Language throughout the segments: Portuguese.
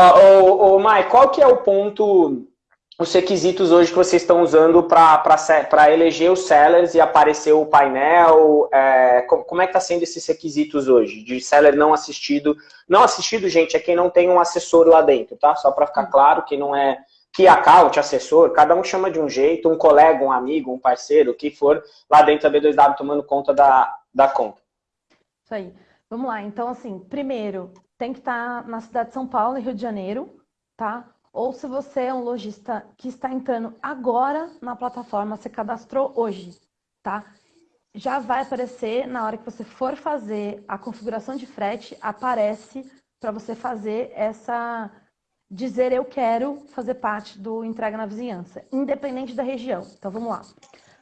Ô, ô, Mai, qual que é o ponto, os requisitos hoje que vocês estão usando para eleger os sellers e aparecer o painel? É, como é que está sendo esses requisitos hoje? De seller não assistido. Não assistido, gente, é quem não tem um assessor lá dentro, tá? Só para ficar claro, quem não é key account, assessor, cada um chama de um jeito, um colega, um amigo, um parceiro, o que for, lá dentro da B2W tomando conta da, da conta. Isso aí. Vamos lá, então assim, primeiro, tem que estar na cidade de São Paulo e Rio de Janeiro, tá? Ou se você é um lojista que está entrando agora na plataforma, você cadastrou hoje, tá? Já vai aparecer na hora que você for fazer a configuração de frete, aparece para você fazer essa dizer eu quero fazer parte do entrega na vizinhança, independente da região. Então vamos lá.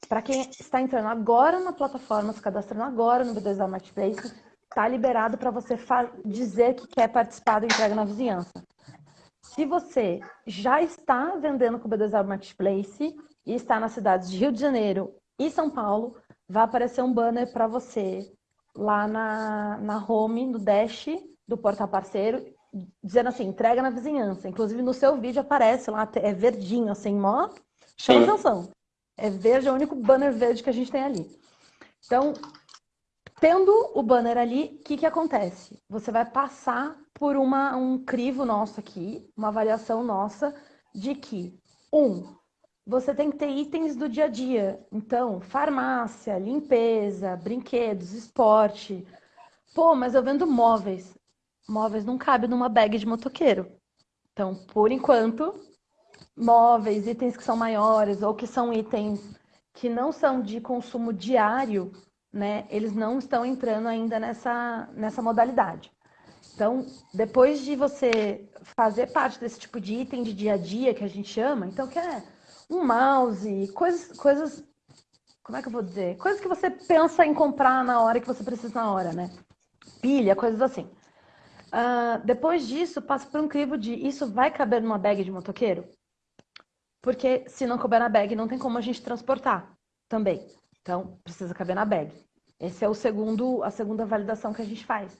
Para quem está entrando agora na plataforma, se cadastrando agora no B2A Marketplace, está liberado para você dizer que quer participar do entrega na vizinhança. Se você já está vendendo com o B2A Marketplace e está nas cidades de Rio de Janeiro e São Paulo, vai aparecer um banner para você lá na, na home, no dash do portal parceiro, dizendo assim, entrega na vizinhança. Inclusive no seu vídeo aparece lá, é verdinho, assim, mó chama atenção. É verde, é o único banner verde que a gente tem ali. Então, tendo o banner ali, o que, que acontece? Você vai passar por uma, um crivo nosso aqui, uma avaliação nossa, de que, um, você tem que ter itens do dia a dia. Então, farmácia, limpeza, brinquedos, esporte. Pô, mas eu vendo móveis móveis não cabe numa bag de motoqueiro. Então, por enquanto, móveis, itens que são maiores ou que são itens que não são de consumo diário, né, eles não estão entrando ainda nessa, nessa modalidade. Então, depois de você fazer parte desse tipo de item de dia a dia que a gente chama, então que é um mouse, coisas, coisas, como é que eu vou dizer? Coisas que você pensa em comprar na hora que você precisa na hora, né? Pilha, coisas assim. Uh, depois disso, passa por um crivo de isso vai caber numa bag de motoqueiro? Porque se não couber na bag, não tem como a gente transportar também. Então, precisa caber na bag. Esse é o segundo, a segunda validação que a gente faz.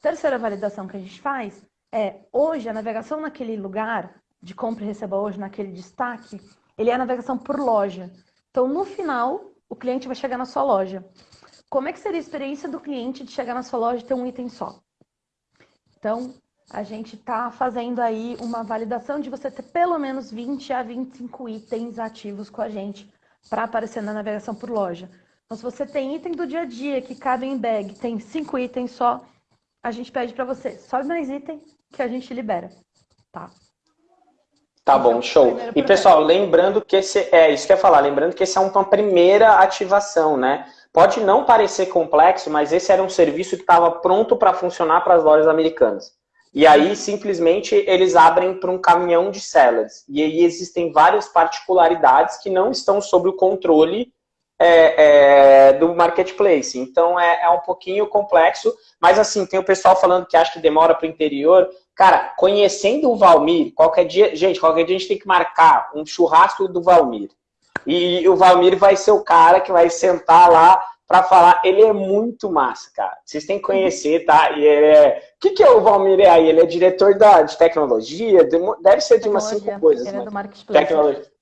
Terceira validação que a gente faz é, hoje, a navegação naquele lugar de compra e receba hoje, naquele destaque, ele é a navegação por loja. Então, no final, o cliente vai chegar na sua loja. Como é que seria a experiência do cliente de chegar na sua loja e ter um item só? Então, a gente está fazendo aí uma validação de você ter pelo menos 20 a 25 itens ativos com a gente para aparecer na navegação por loja. Então, se você tem item do dia a dia que cabe em bag, tem cinco itens só, a gente pede para você, sobe mais item que a gente libera, tá? Tá bom, então, show. E pessoal, lembrando que esse é isso que eu ia falar, lembrando que esse é uma primeira ativação, né? Pode não parecer complexo, mas esse era um serviço que estava pronto para funcionar para as lojas americanas. E aí, simplesmente, eles abrem para um caminhão de sellers. E aí existem várias particularidades que não estão sob o controle é, é, do marketplace. Então, é, é, um pouquinho complexo. Mas, assim, tem o pessoal falando que acha que demora para o interior. Cara, conhecendo o Valmir, qualquer dia... Gente, qualquer dia a gente tem que marcar um churrasco do Valmir. E o Valmir vai ser o cara que vai sentar lá para falar. Ele é muito massa, cara. Vocês têm que conhecer, tá? E ele é... O que, que é o Valmir aí? Ele é diretor da, de tecnologia? Deve ser de umas cinco coisas. Ele é do marketplace. Tecnologia.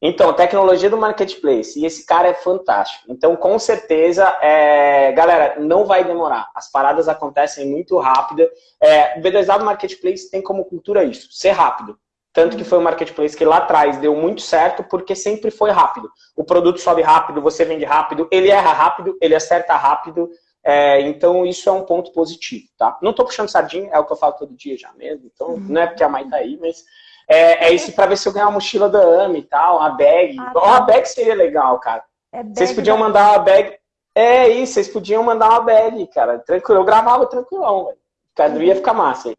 Então, tecnologia do marketplace. E esse cara é fantástico. Então, com certeza, é... galera, não vai demorar. As paradas acontecem muito rápido. É... O B2W Marketplace tem como cultura isso, ser rápido. Tanto que foi um marketplace que lá atrás deu muito certo, porque sempre foi rápido. O produto sobe rápido, você vende rápido, ele erra rápido, ele acerta rápido. É, então, isso é um ponto positivo, tá? Não tô puxando sardinha, é o que eu falo todo dia já mesmo. Então, uhum. não é porque a mãe tá aí, mas é, é isso para ver se eu ganhar uma mochila da AMI e tal, uma bag. Ah, tá. Uma bag seria legal, cara. É vocês podiam mandar uma bag. É isso, vocês podiam mandar uma bag, cara. Tranquilo, eu gravava tranquilão, velho. Cada ia ficar massa aí.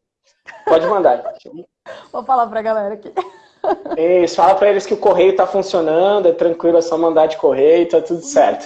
Pode mandar. Vou falar pra galera aqui. Isso, fala pra eles que o correio tá funcionando, é tranquilo, é só mandar de correio, tá tudo certo.